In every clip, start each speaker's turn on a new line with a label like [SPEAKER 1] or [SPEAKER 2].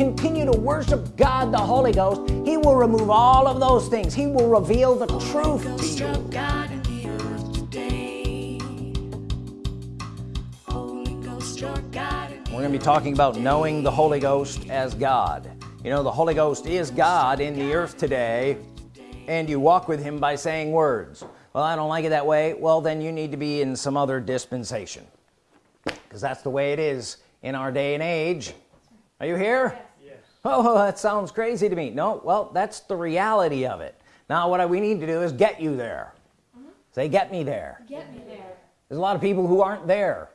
[SPEAKER 1] continue to worship God the Holy Ghost he will remove all of those things. He will reveal the truth to you. We're gonna be talking about knowing the Holy Ghost as God. You know the Holy Ghost is God in the earth today and you walk with him by saying words. Well I don't like it that way. Well then you need to be in some other dispensation because that's the way it is in our day and age. Are you here. Oh that sounds crazy to me. No well that's the reality of it. Now what we need to do is get you there. Mm -hmm. say get me there. Get me there. There's a lot of people who aren't there.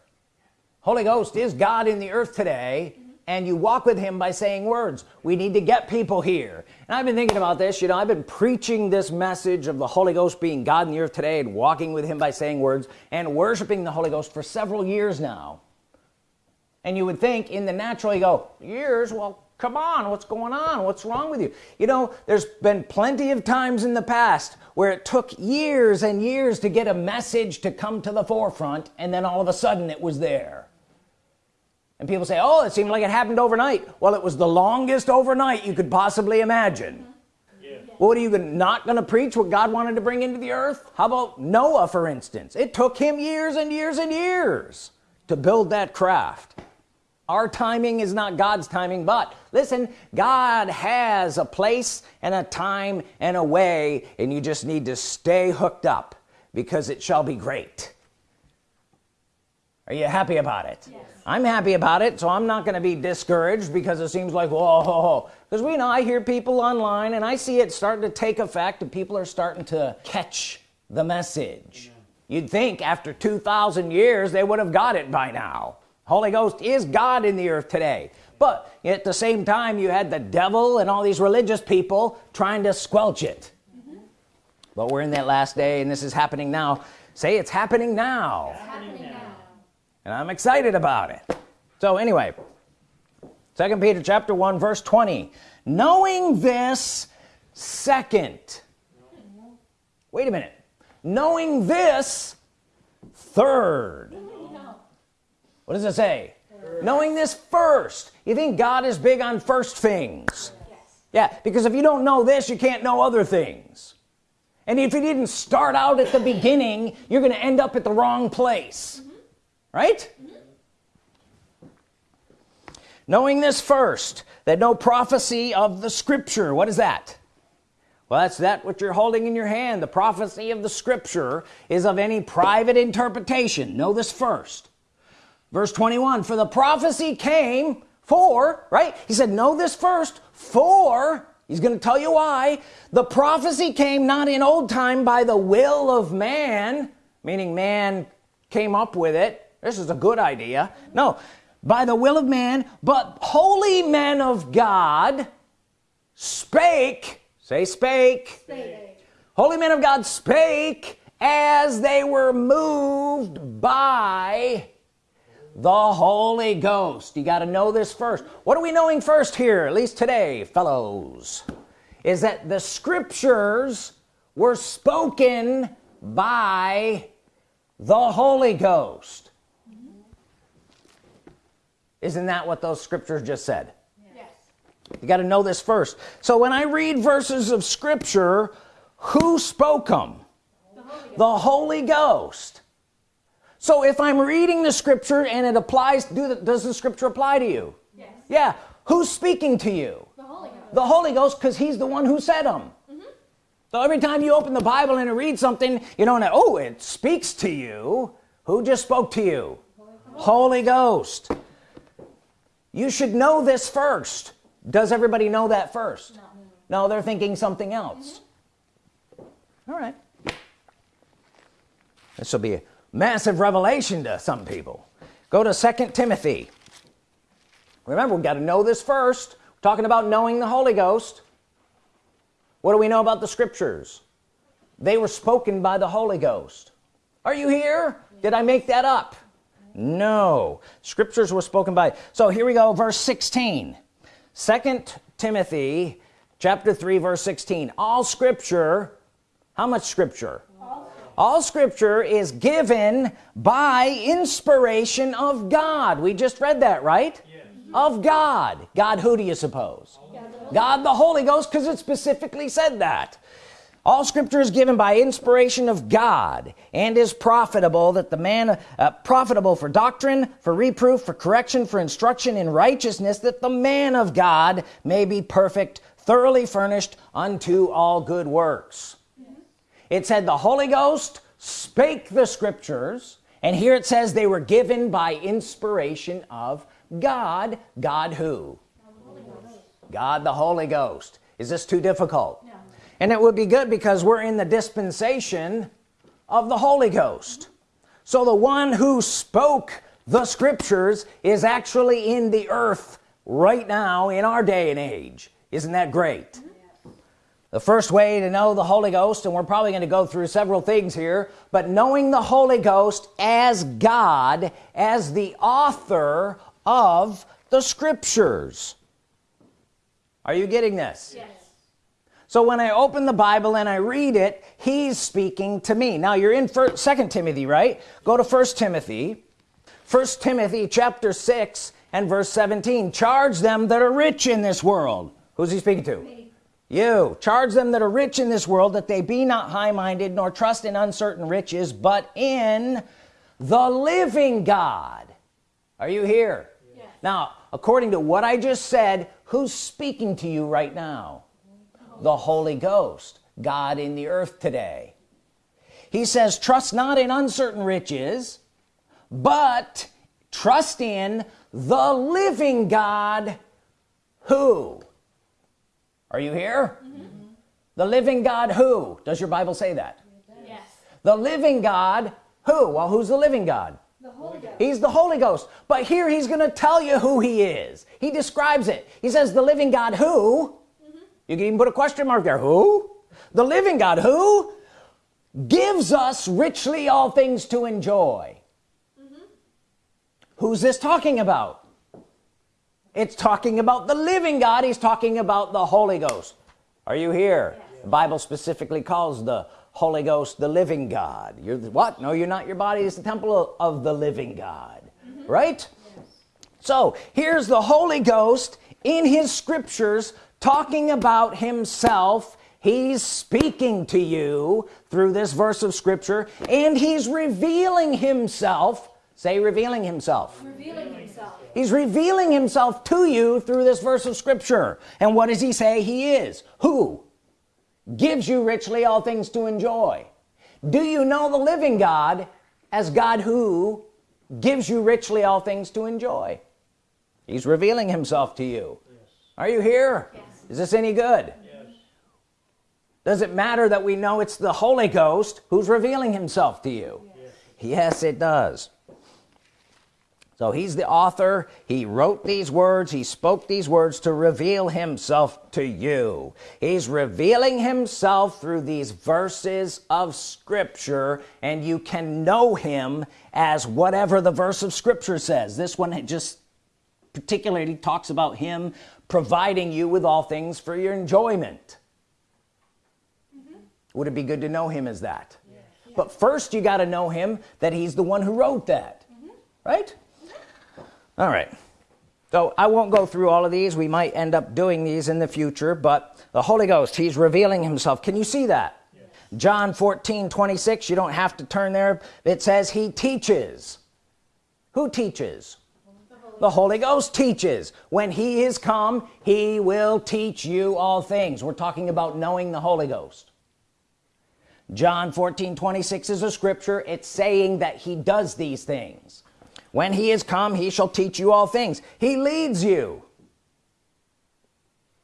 [SPEAKER 1] Holy Ghost is God in the earth today? Mm -hmm. and you walk with him by saying words. We need to get people here. And I've been thinking about this you know I've been preaching this message of the Holy Ghost being God in the earth today and walking with him by saying words and worshiping the Holy Ghost for several years now. And you would think in the natural you go years? Well come on what's going on? What's wrong with you? You know there's been plenty of times in the past where it took years and years to get a message to come to the forefront and then all of a sudden it was there. And people say oh it seemed like it happened overnight. Well it was the longest overnight you could possibly imagine. Yeah. what are you not gonna preach what God wanted to bring into the earth? How about Noah for instance? It took him years and years and years to build that craft our timing is not God's timing but listen God has a place and a time and a way and you just need to stay hooked up because it shall be great are you happy about it yes. I'm happy about it so I'm not gonna be discouraged because it seems like whoa because we know I hear people online and I see it starting to take effect and people are starting to catch the message Amen. you'd think after 2,000 years they would have got it by now Holy Ghost is God in the earth today. But at the same time you had the devil and all these religious people trying to squelch it. Mm -hmm. but we're in that last day and this is happening now. Say it's happening now, it's happening now. and I'm excited about it. So anyway second Peter chapter 1 verse 20 knowing this second. Wait a minute. Knowing this third what does it say? First. knowing this first. You think God is big on first things? Yes. yeah because if you don't know this you can't know other things. And if you didn't start out at the beginning you're gonna end up at the wrong place. Mm -hmm. right? Mm -hmm. knowing this first that no prophecy of the scripture. What is that? Well that's that what you're holding in your hand. The prophecy of the scripture is of any private interpretation. Know this first verse 21 for the prophecy came for right? He said know this first for he's going to tell you why the prophecy came not in old time by the will of man meaning man came up with it. This is a good idea. No by the will of man but holy men of God spake say spake, spake. holy men of God spake as they were moved by the Holy Ghost. You got to know this first. What are we knowing first here at least today fellows? Is that the scriptures were spoken by the Holy Ghost. Isn't that what those scriptures just said? Yes. you got to know this first. So when I read verses of Scripture who spoke them the Holy, the Holy Ghost so if I'm reading the scripture and it applies do the, does the scripture apply to you? Yes. yeah. Who's speaking to you? The Holy Ghost. The Holy Ghost because he's the one who said them mm -hmm. so every time you open the Bible and read something you don't know oh it speaks to you. Who just spoke to you? Holy, Holy Ghost. You should know this first. Does everybody know that first? No, no they're thinking something else. Mm -hmm. all right. This will be a massive revelation to some people. Go to second Timothy. Remember we got to know this first. We're talking about knowing the Holy Ghost. What do we know about the scriptures? They were spoken by the Holy Ghost. Are you here? Did I make that up? No. Scriptures were spoken by so here we go verse 16 second Timothy chapter 3 verse 16 all scripture how much scripture all scripture is given by inspiration of God. We just read that right? Of God. God who do you suppose? God the Holy Ghost because it specifically said that. All scripture is given by inspiration of God and is profitable that the man uh, profitable for doctrine for reproof for correction for instruction in righteousness that the man of God may be perfect thoroughly furnished unto all good works it said the Holy Ghost spake the scriptures and here it says they were given by inspiration of God. God who? God the Holy Ghost. Is this too difficult? No. and it would be good because we're in the dispensation of the Holy Ghost. So the one who spoke the scriptures is actually in the earth right now in our day and age. Isn't that great? mm -hmm the first way to know the Holy Ghost and we're probably going to go through several things here but knowing the Holy Ghost as God as the author of the scriptures. Are you getting this? Yes. So when I open the Bible and I read it he's speaking to me. Now you're in first second Timothy right? Go to first Timothy. First Timothy chapter 6 and verse 17 charge them that are rich in this world. Who's he speaking to? Me you charge them that are rich in this world that they be not high-minded nor trust in uncertain riches but in the living God. Are you here? Yes. now according to what I just said who's speaking to you right now? The Holy Ghost God in the earth today. He says trust not in uncertain riches but trust in the living God. Who are you here? Mm -hmm. the living God who? Does your Bible say that? Yes. The living God who? Well who's the living God? The Holy Ghost. he's the Holy Ghost. But here he's gonna tell you who he is. He describes it. He says the living God who? Mm -hmm. you can even put a question mark there. Who? The living God who gives us richly all things to enjoy. Mm -hmm. who's this talking about it's talking about the living God. He's talking about the Holy Ghost. Are you here? Yes. the Bible specifically calls the Holy Ghost the living God. You're the, what? No you're not. Your body is the temple of, the living God. Mm -hmm. right? Yes. so here's the Holy Ghost in his scriptures talking about himself. He's speaking to you through this verse of scripture and he's revealing himself say revealing himself, revealing himself. he's revealing himself to you through this verse of Scripture. And what does he say he is? Who gives you richly all things to enjoy? Do you know the living God as God who gives you richly all things to enjoy? He's revealing himself to you. Yes. are you here? Yes. is this any good? Yes. does it matter that we know it's the Holy Ghost who's revealing himself to you? Yes. It does so he's the author. He wrote these words. He spoke these words to reveal himself to you. He's revealing himself through these verses of Scripture and you can know him as whatever the verse of Scripture says. This one just particularly talks about him providing you with all things for your enjoyment. Mm -hmm. would it be good to know him as that? Yeah. but first you got to know him that he's the one who wrote that. Mm -hmm. right all right. So I won't go through all of these. We might end up doing these in the future but the Holy Ghost he's revealing himself. Can you see that? Yes. John 14 26 you don't have to turn there. It says he teaches. Who teaches? The Holy, the Holy Ghost teaches. When he is come he will teach you all things. We're talking about knowing the Holy Ghost. John 14 26 is a scripture. It's saying that he does these things when he is come he shall teach you all things. He leads you.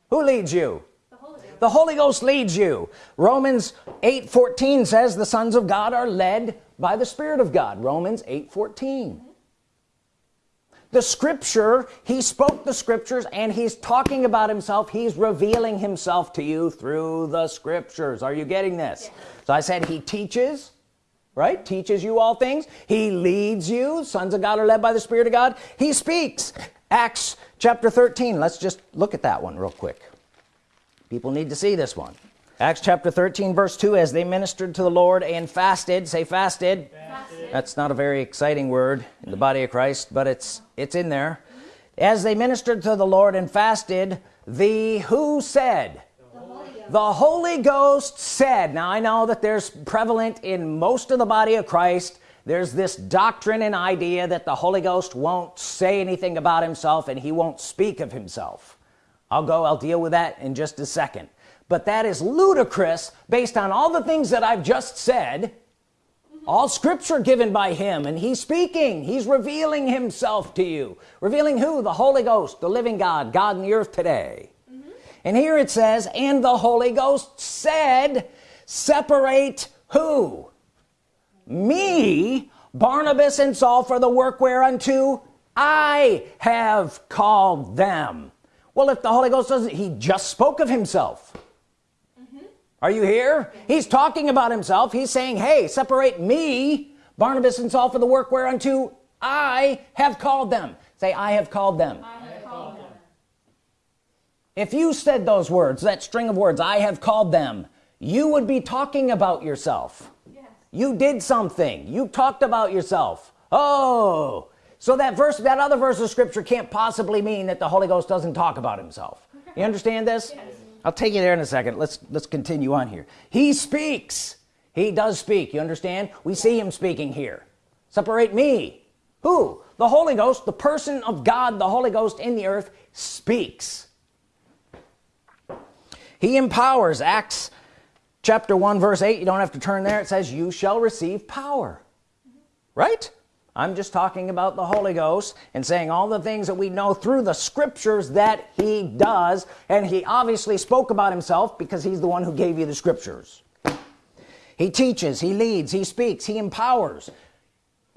[SPEAKER 1] Who leads you? The Holy, the Holy Ghost leads you. Romans 8 14 says the sons of God are led by the Spirit of God. Romans 8 14 the scripture he spoke the scriptures and he's talking about himself. He's revealing himself to you through the scriptures. Are you getting this? Yes. so I said he teaches right? Teaches you all things. He leads you. Sons of God are led by the Spirit of God. He speaks. Acts chapter 13 let's just look at that one real quick. People need to see this one. Acts chapter 13 verse 2 as they ministered to the Lord and fasted. Say fasted, fasted. that's not a very exciting word in the body of Christ but it's it's in there. As they ministered to the Lord and fasted the who said the Holy Ghost said now I know that there's prevalent in most of the body of Christ there's this doctrine and idea that the Holy Ghost won't say anything about himself and he won't speak of himself. I'll go I'll deal with that in just a second. But that is ludicrous based on all the things that I've just said all scripture given by him and he's speaking. He's revealing himself to you revealing who? The Holy Ghost the living God God in the earth today. And here it says and the Holy Ghost said separate who? Me Barnabas and Saul for the work whereunto I have called them. Well if the Holy Ghost doesn't he just spoke of himself. Mm-hmm. Are you here? He's talking about himself. He's saying hey separate me Barnabas and Saul for the work whereunto I have called them. Say I have called them, have called them. If you said those words that string of words I have called them you would be talking about yourself. Yes. you did something. You talked about yourself. Oh. So that verse that other verse of scripture can't possibly mean that the Holy Ghost doesn't talk about himself. You understand this? Yes. I'll take you there in a second. Let's let's continue on here. He speaks. He does speak. You understand? We see him speaking here. Separate me. Who? The Holy Ghost the person of God the Holy Ghost in the earth speaks he empowers. Acts chapter 1 verse 8 you don't have to turn there. It says you shall receive power. Right? I'm just talking about the Holy Ghost and saying all the things that we know through the scriptures that he does. And he obviously spoke about himself because he's the one who gave you the scriptures. He teaches he leads he speaks he empowers.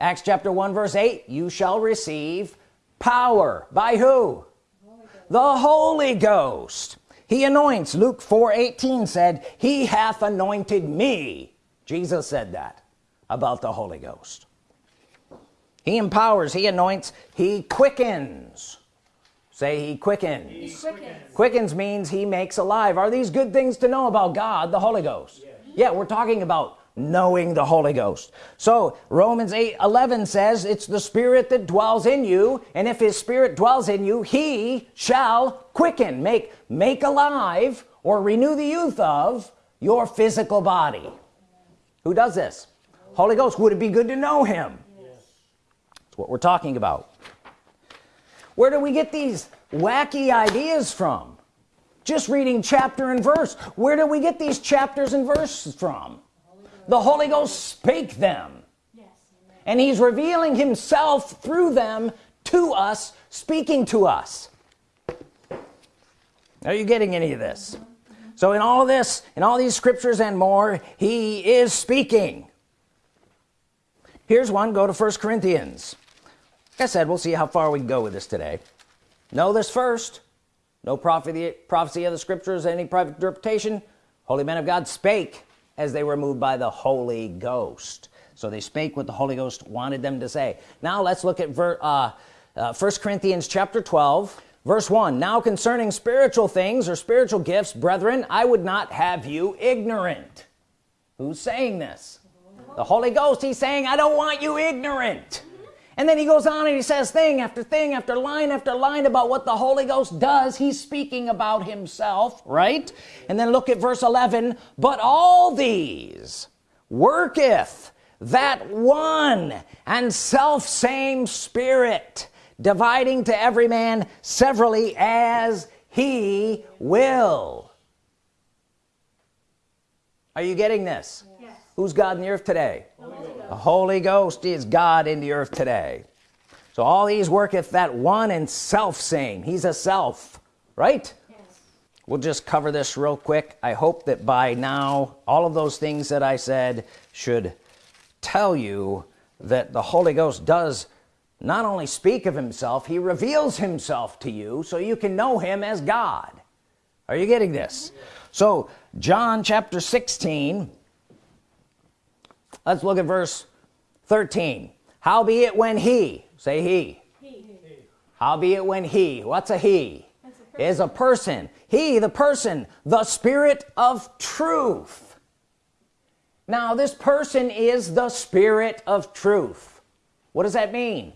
[SPEAKER 1] Acts chapter 1 verse 8 you shall receive power. By who? The Holy Ghost he anoints. Luke 4 18 said he hath anointed me. Jesus said that about the Holy Ghost. He empowers he anoints he quickens. Say he quickens. he quickens. Quickens means he makes alive. Are these good things to know about God the Holy Ghost? Yes. yeah we're talking about knowing the Holy Ghost. So Romans 8 11 says it's the spirit that dwells in you and if his spirit dwells in you he shall quicken. Make make alive or renew the youth of your physical body. Who does this? Holy Ghost would it be good to know him? Yes. that's what we're talking about. Where do we get these wacky ideas from? Just reading chapter and verse. Where do we get these chapters and verses from the Holy Ghost spake them. Yes. and he's revealing himself through them to us speaking to us. Are you getting any of this? So in all this in all these scriptures and more he is speaking. Here's one. Go to first Corinthians. Like I said we'll see how far we can go with this today. Know this first. No prophecy prophecy of the scriptures any private interpretation. Holy men of God spake as they were moved by the Holy Ghost. So they spake what the Holy Ghost wanted them to say. Now let's look at ver uh, uh, 1 Corinthians chapter 12 verse 1 now concerning spiritual things or spiritual gifts brethren I would not have you ignorant. Who's saying this? The Holy Ghost he's saying I don't want you ignorant and then he goes on and he says thing after thing after line after line about what the Holy Ghost does. He's speaking about himself right? And then look at verse 11 but all these worketh that one and self same spirit dividing to every man severally as he will. Are you getting this? Yes. who's God in the earth today the Holy Ghost is God in the earth today. So all these worketh that one and self same he's a self right? Yes. we'll just cover this real quick. I hope that by now all of those things that I said should tell you that the Holy Ghost does not only speak of himself he reveals himself to you so you can know him as God. Are you getting this? So John chapter 16 let's look at verse 13 howbeit when he say he, he. howbeit when he what's a he? A is a person. He the person the spirit of truth. Now this person is the spirit of truth. What does that mean?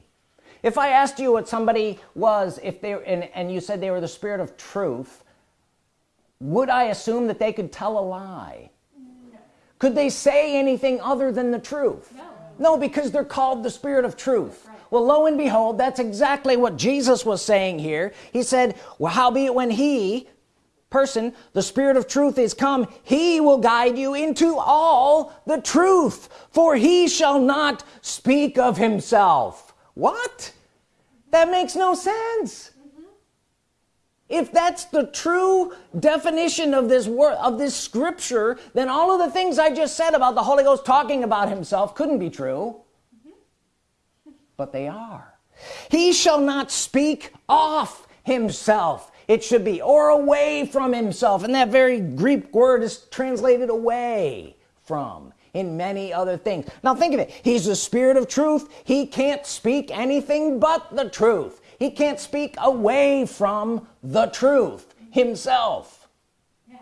[SPEAKER 1] If I asked you what somebody was if they and, and you said they were the spirit of truth would I assume that they could tell a lie. Could they say anything other than the truth? No, no because they're called the spirit of truth. Right. well lo and behold that's exactly what Jesus was saying here. He said well howbeit when he person the spirit of truth is come he will guide you into all the truth for he shall not speak of himself. What? That makes no sense if that's the true definition of this word of this scripture then all of the things I just said about the Holy Ghost talking about himself couldn't be true. Mm-hmm. But they are. He shall not speak off himself. It should be or away from himself. And that very Greek word is translated away from in many other things. Now think of it. He's the spirit of truth. He can't speak anything but the truth he can't speak away from the truth himself yes.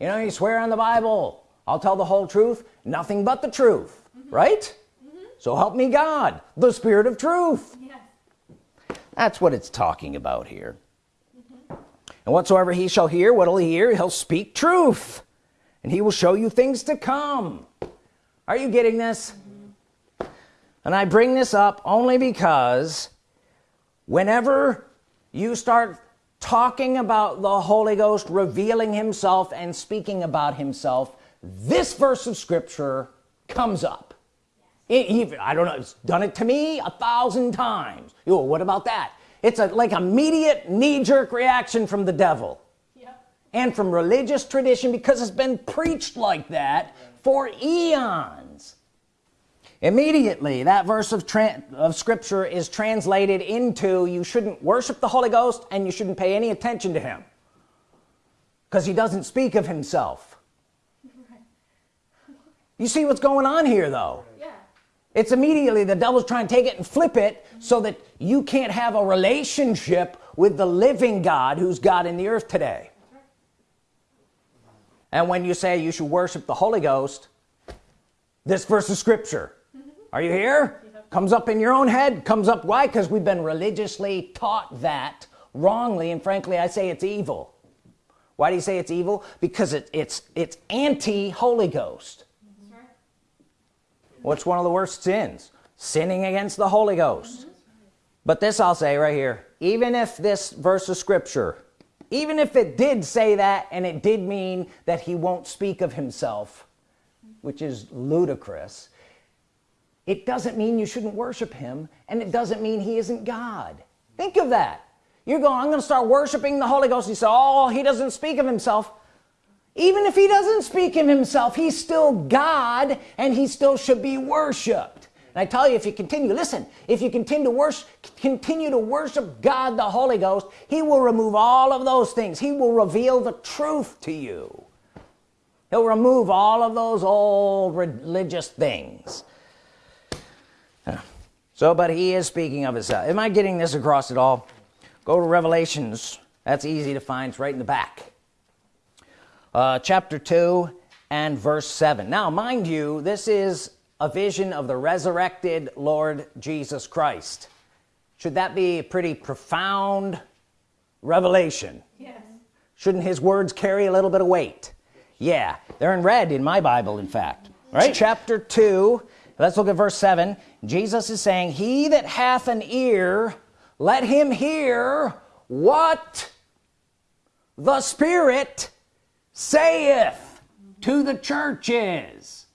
[SPEAKER 1] you know you swear on the Bible I'll tell the whole truth nothing but the truth mm -hmm. right mm -hmm. so help me God the spirit of truth yes. that's what it's talking about here mm -hmm. and whatsoever he shall hear what'll he hear he'll speak truth and he will show you things to come are you getting this mm-hmm. and I bring this up only because whenever you start talking about the Holy Ghost revealing himself and speaking about himself this verse of Scripture comes up. It, even I don't know it's done it to me a thousand times. Yo, what about that? It's a like immediate knee-jerk reaction from the devil. And from religious tradition because it's been preached like that for eons immediately that verse of, of scripture is translated into you shouldn't worship the Holy Ghost and you shouldn't pay any attention to him because he doesn't speak of himself you see what's going on here though yeah. it's immediately the devil's trying to take it and flip it mm -hmm. so that you can't have a relationship with the living God who's God in the earth today and when you say you should worship the Holy Ghost this verse of scripture are you here? Comes up in your own head comes up why? Because we've been religiously taught that wrongly and frankly I say it's evil. Why do you say it's evil? Because it, it's it's anti Holy Ghost. What's one of the worst sins? Sinning against the Holy Ghost. Mm -hmm. but this I'll say right here even if this verse of Scripture even if it did say that and it did mean that he won't speak of himself which is ludicrous it doesn't mean you shouldn't worship him and it doesn't mean he isn't God. Think of that. You're going I'm gonna start worshiping the Holy Ghost. You say oh he doesn't speak of himself. Even if he doesn't speak of himself he's still God and he still should be worshiped. And I tell you if you continue listen if you continue to worship continue to worship God the Holy Ghost he will remove all of those things. He will reveal the truth to you. He'll remove all of those old religious things so but he is speaking of himself am I getting this across at all? Go to Revelations. That's easy to find. It's right in the back. Uh, chapter 2 and verse 7 now mind you this is a vision of the resurrected Lord Jesus Christ. Should that be a pretty profound revelation? Yes. shouldn't his words carry a little bit of weight? Yeah they're in red in my Bible in fact. Right chapter 2 let's look at verse 7 Jesus is saying he that hath an ear let him hear what the Spirit saith to the churches.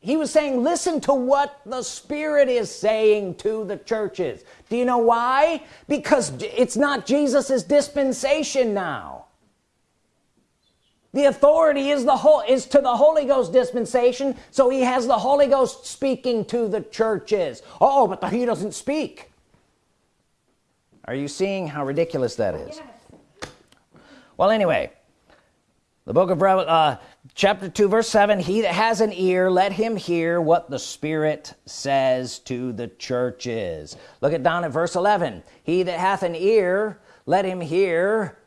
[SPEAKER 1] He was saying listen to what the Spirit is saying to the churches. Do you know why? Because it's not Jesus's dispensation now the authority is the whole is to the Holy Ghost dispensation so he has the Holy Ghost speaking to the churches. Oh but the, he doesn't speak. Are you seeing how ridiculous that is? Yes. well anyway the book of uh, chapter 2 verse 7 he that has an ear let him hear what the Spirit says to the churches. Look at down at verse 11 he that hath an ear let him hear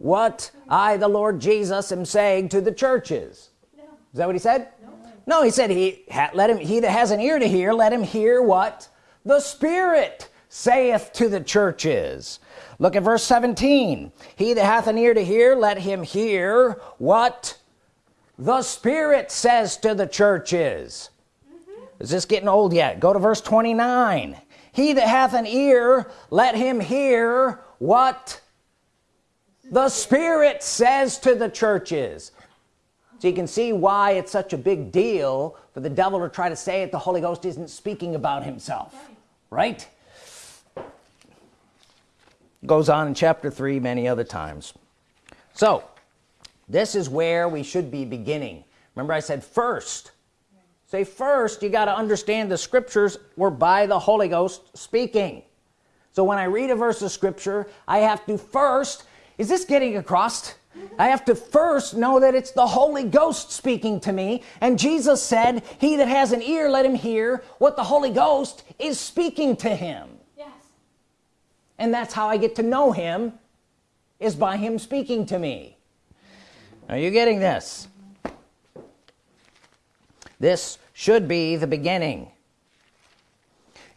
[SPEAKER 1] what I the Lord Jesus am saying to the churches. No. is that what he said? No, no he said he let him he that has an ear to hear let him hear what the Spirit saith to the churches. Look at verse 17 he that hath an ear to hear let him hear what the Spirit says to the churches. Mm -hmm. is this getting old yet? Go to verse 29 he that hath an ear let him hear what the Spirit says to the churches. So you can see why it's such a big deal for the devil to try to say it. The Holy Ghost isn't speaking about himself right? Goes on in chapter 3 many other times. So this is where we should be beginning. Remember I said first. Say first you got to understand the scriptures were by the Holy Ghost speaking. So when I read a verse of scripture I have to first is this getting across? I have to first know that it's the Holy Ghost speaking to me. And Jesus said he that has an ear let him hear what the Holy Ghost is speaking to him. Yes. And that's how I get to know him is by him speaking to me. Are you getting this? This should be the beginning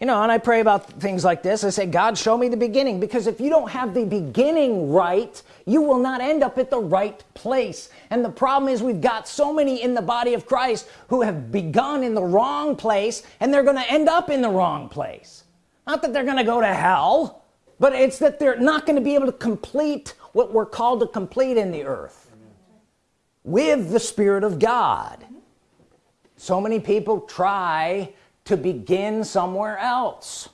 [SPEAKER 1] you know and I pray about things like this. I say God show me the beginning because if you don't have the beginning right you will not end up at the right place. And the problem is we've got so many in the body of Christ who have begun in the wrong place and they're gonna end up in the wrong place. Not that they're gonna go to hell but it's that they're not going to be able to complete what we're called to complete in the earth with the Spirit of God. So many people try to begin somewhere else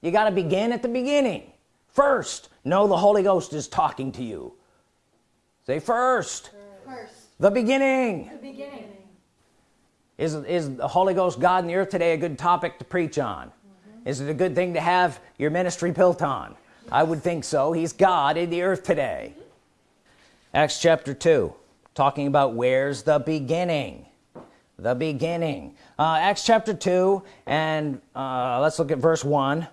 [SPEAKER 1] you got to begin at the beginning first know the Holy Ghost is talking to you say first, first. the beginning, the beginning. Is, is the Holy Ghost God in the earth today a good topic to preach on mm -hmm. is it a good thing to have your ministry built on yes. I would think so he's God in the earth today mm -hmm. Acts chapter 2 talking about where's the beginning the beginning. Uh, Acts chapter 2 and uh, let's look at verse 1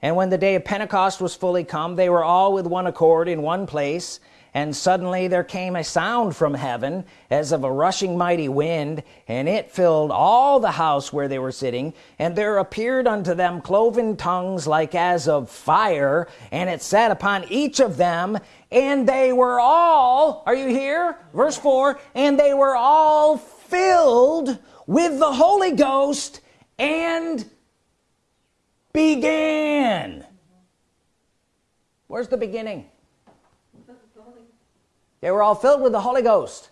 [SPEAKER 1] and when the day of Pentecost was fully come they were all with one accord in one place and suddenly there came a sound from heaven as of a rushing mighty wind and it filled all the house where they were sitting and there appeared unto them cloven tongues like as of fire and it sat upon each of them and they were all are you here? Verse 4 and they were all filled with the Holy Ghost and began. Where's the beginning? They were all filled with the Holy Ghost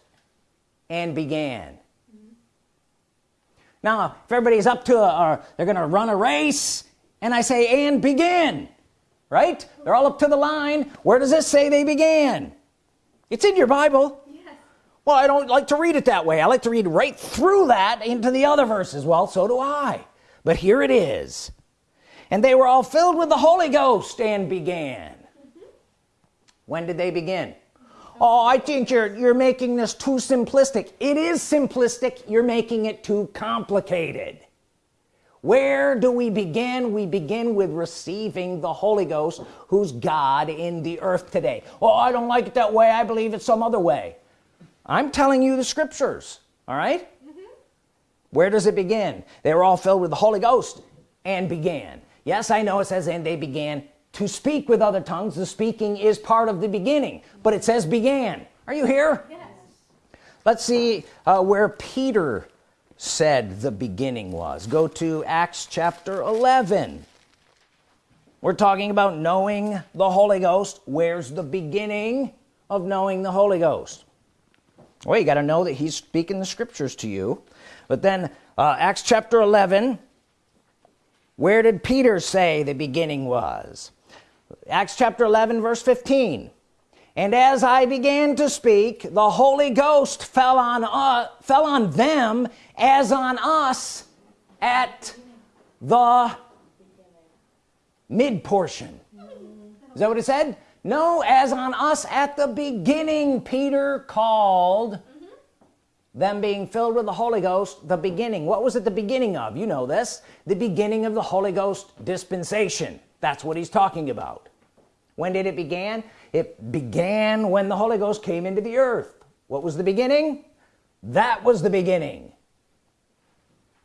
[SPEAKER 1] and began. Now if everybody's up to a or they're gonna run a race and I say and begin right? They're all up to the line. Where does this say they began? It's in your Bible well I don't like to read it that way. I like to read right through that into the other verses. Well so do I. But here it is. And they were all filled with the Holy Ghost and began. Mm -hmm. when did they begin? Oh I think you're you're making this too simplistic. It is simplistic. You're making it too complicated. Where do we begin? We begin with receiving the Holy Ghost who's God in the earth today. Oh I don't like it that way. I believe it's some other way I'm telling you the scriptures all right? Mm -hmm. where does it begin? They were all filled with the Holy Ghost and began. Yes I know it says and they began to speak with other tongues. The speaking is part of the beginning but it says began. Are you here? Yes. let's see uh, where Peter said the beginning was. Go to Acts chapter 11 we're talking about knowing the Holy Ghost. Where's the beginning of knowing the Holy Ghost well you got to know that he's speaking the scriptures to you. But then uh, Acts chapter 11 where did Peter say the beginning was? Acts chapter 11 verse 15 and as I began to speak the Holy Ghost fell on uh, fell on them as on us at the mid portion. Is that what it said no as on us at the beginning Peter called them being filled with the Holy Ghost the beginning. What was it the beginning of? You know this. The beginning of the Holy Ghost dispensation. That's what he's talking about. When did it begin? It began when the Holy Ghost came into the earth. What was the beginning? That was the beginning.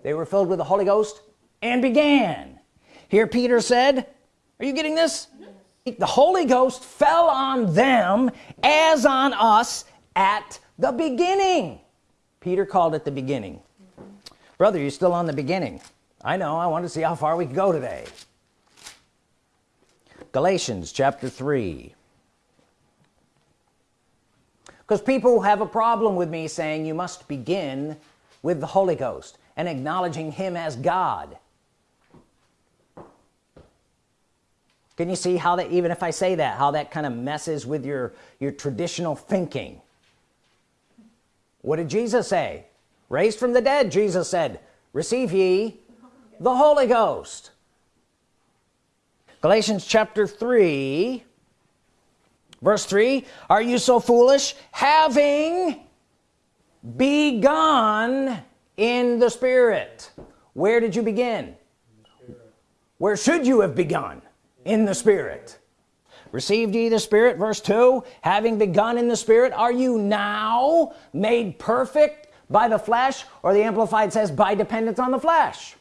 [SPEAKER 1] They were filled with the Holy Ghost and began. Here Peter said are you getting this the Holy Ghost fell on them as on us at the beginning. Peter called it the beginning. Brother you're still on the beginning. I know. I want to see how far we can go today. Galatians chapter 3 because people have a problem with me saying you must begin with the Holy Ghost and acknowledging him as God can you see how that even if I say that how that kind of messes with your your traditional thinking? What did Jesus say? Raised from the dead Jesus said. Receive ye the Holy Ghost. Galatians chapter 3 verse 3 are you so foolish? Having begun in the Spirit. Where did you begin? Where should you have begun in the Spirit. Received ye the Spirit verse 2 having begun in the Spirit are you now made perfect by the flesh? Or the Amplified says by dependence on the flesh.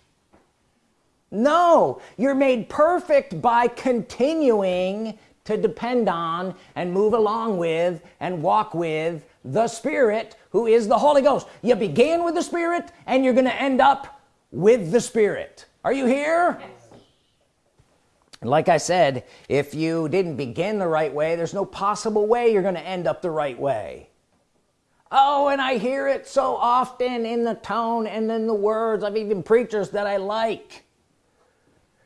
[SPEAKER 1] No you're made perfect by continuing to depend on and move along with and walk with the Spirit who is the Holy Ghost. You began with the Spirit and you're gonna end up with the Spirit. Are you here. And like I said if you didn't begin the right way there's no possible way you're gonna end up the right way. Oh and I hear it so often in the tone and in the words of even preachers that I like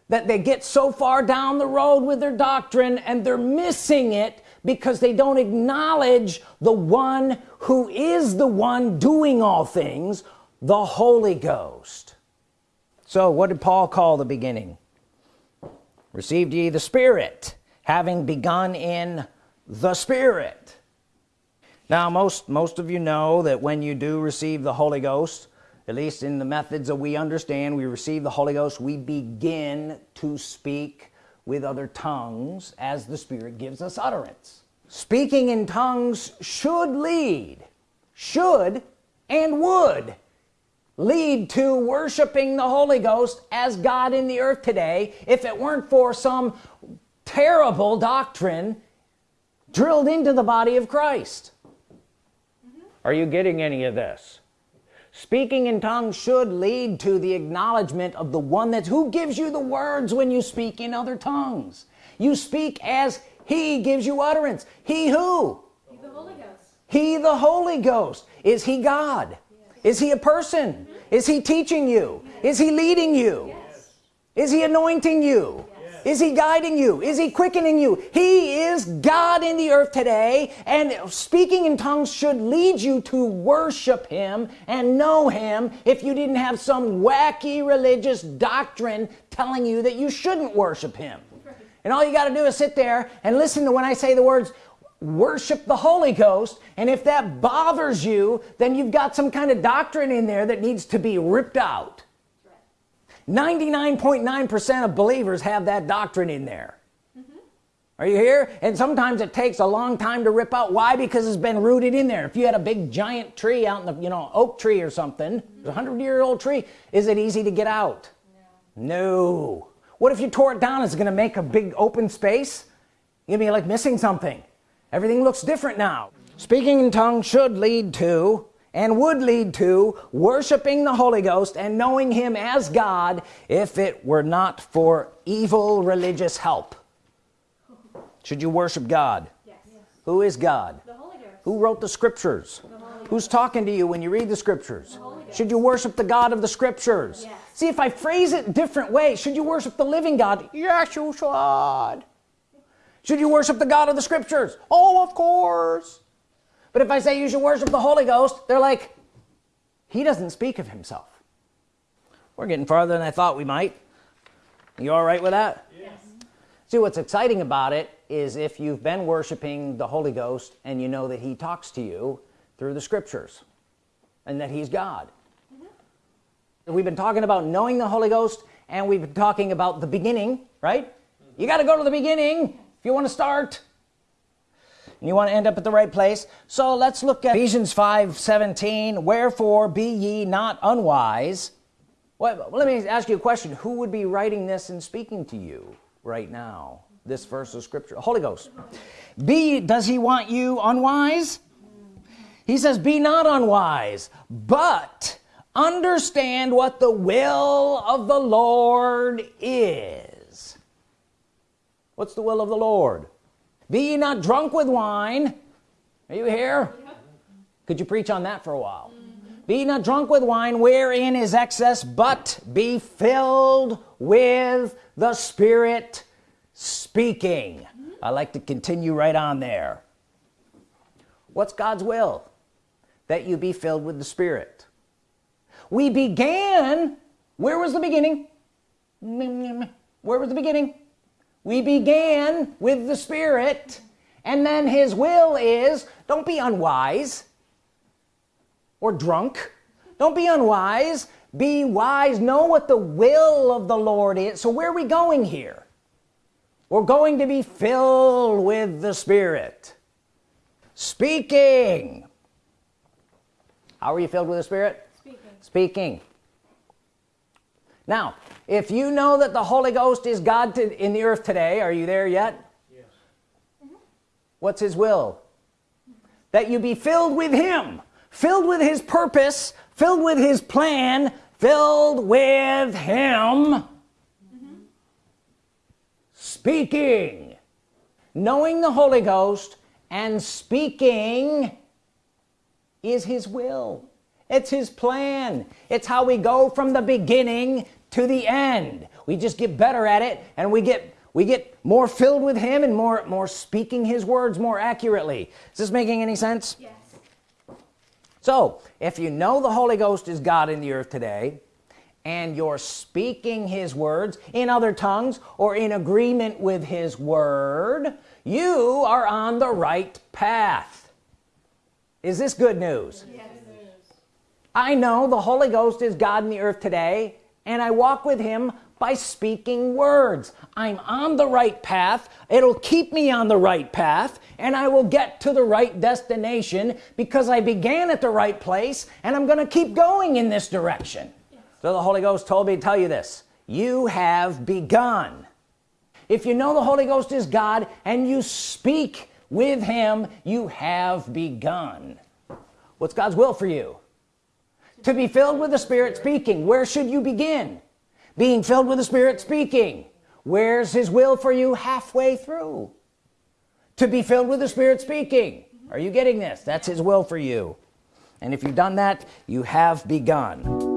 [SPEAKER 1] that they get so far down the road with their doctrine and they're missing it because they don't acknowledge the one who is the one doing all things the Holy Ghost. So what did Paul call the beginning received ye the Spirit having begun in the Spirit. Now most most of you know that when you do receive the Holy Ghost at least in the methods that we understand we receive the Holy Ghost we begin to speak with other tongues as the Spirit gives us utterance. Speaking in tongues should lead should and would lead to worshiping the Holy Ghost as God in the earth today if it weren't for some terrible doctrine drilled into the body of Christ. Are you getting any of this? Speaking in tongues should lead to the acknowledgement of the one that's who gives you the words when you speak in other tongues. You speak as he gives you utterance. He who? He the Holy Ghost, he the Holy Ghost. is he God. Is he a person? Mm -hmm. is he teaching you? Yes. is he leading you? Yes. is he anointing you? Is he guiding you? Is he quickening you? He is God in the earth today and speaking in tongues should lead you to worship him and know him if you didn't have some wacky religious doctrine telling you that you shouldn't worship him. And all you got to do is sit there and listen to when I say the words worship the Holy Ghost and if that bothers you then you've got some kind of doctrine in there that needs to be ripped out. 99.9 percent of believers have that doctrine in there. Mm -hmm. are you here? And sometimes it takes a long time to rip out. Why? Because it's been rooted in there. If you had a big giant tree out in the you know oak tree or something mm -hmm. a hundred year old tree is it easy to get out? No. no. What if you tore it down? It's gonna make a big open space? You'd be like missing something everything looks different now. Speaking in tongues should lead to and would lead to worshiping the Holy Ghost and knowing him as God if it were not for evil religious help. Should you worship God? Yes. who is God? Who wrote the scriptures? The who's talking to you when you read the scriptures? The should you worship the God of the scriptures? Yes. see if I phrase it different way should you worship the living God? Yes you should should you worship the God of the scriptures? Oh of course. But if I say you should worship the Holy Ghost they're like he doesn't speak of himself. We're getting farther than I thought we might. You all right with that? Yes. see what's exciting about it is if you've been worshiping the Holy Ghost and you know that he talks to you through the scriptures and that he's God. Mm -hmm. we've been talking about knowing the Holy Ghost and we've been talking about the beginning right? Mm -hmm. you got to go to the beginning if you want to start and you want to end up at the right place. So let's look at Ephesians 5 17 wherefore be ye not unwise. Well, let me ask you a question. Who would be writing this and speaking to you right now this verse of scripture? Holy Ghost. Be does he want you unwise? He says be not unwise but understand what the will of the Lord is what's the will of the Lord? Be ye not drunk with wine. Are you here? Could you preach on that for a while? Be not drunk with wine wherein is excess but be filled with the Spirit speaking. I like to continue right on there. What's God's will? That you be filled with the Spirit. We began where was the beginning? Where was the beginning we began with the Spirit and then his will is don't be unwise or drunk. Don't be unwise. Be wise. Know what the will of the Lord is. So where are we going here? We're going to be filled with the Spirit. Speaking. How are you filled with the Spirit? Speaking, speaking. Now if you know that the Holy Ghost is God to, in the earth today are you there yet? Yes. what's his will? That you be filled with him filled with his purpose filled with his plan filled with him. Mm -hmm. speaking. Knowing the Holy Ghost and speaking is his will. It's his plan. It's how we go from the beginning to the end. We just get better at it and we get we get more filled with him and more more speaking his words more accurately. Is this making any sense? Yes. So if you know the Holy Ghost is God in the earth today and you're speaking his words in other tongues or in agreement with his word you are on the right path. Is this good news? Yes. I know the Holy Ghost is God in the earth today and I walk with him by speaking words. I'm on the right path. It'll keep me on the right path and I will get to the right destination because I began at the right place and I'm gonna keep going in this direction. Yes. so the Holy Ghost told me to tell you this. You have begun. If you know the Holy Ghost is God and you speak with him you have begun. What's God's will for you to be filled with the Spirit speaking. Where should you begin? Being filled with the Spirit speaking. Where's his will for you halfway through? To be filled with the Spirit speaking. Are you getting this? That's his will for you. And if you've done that you have begun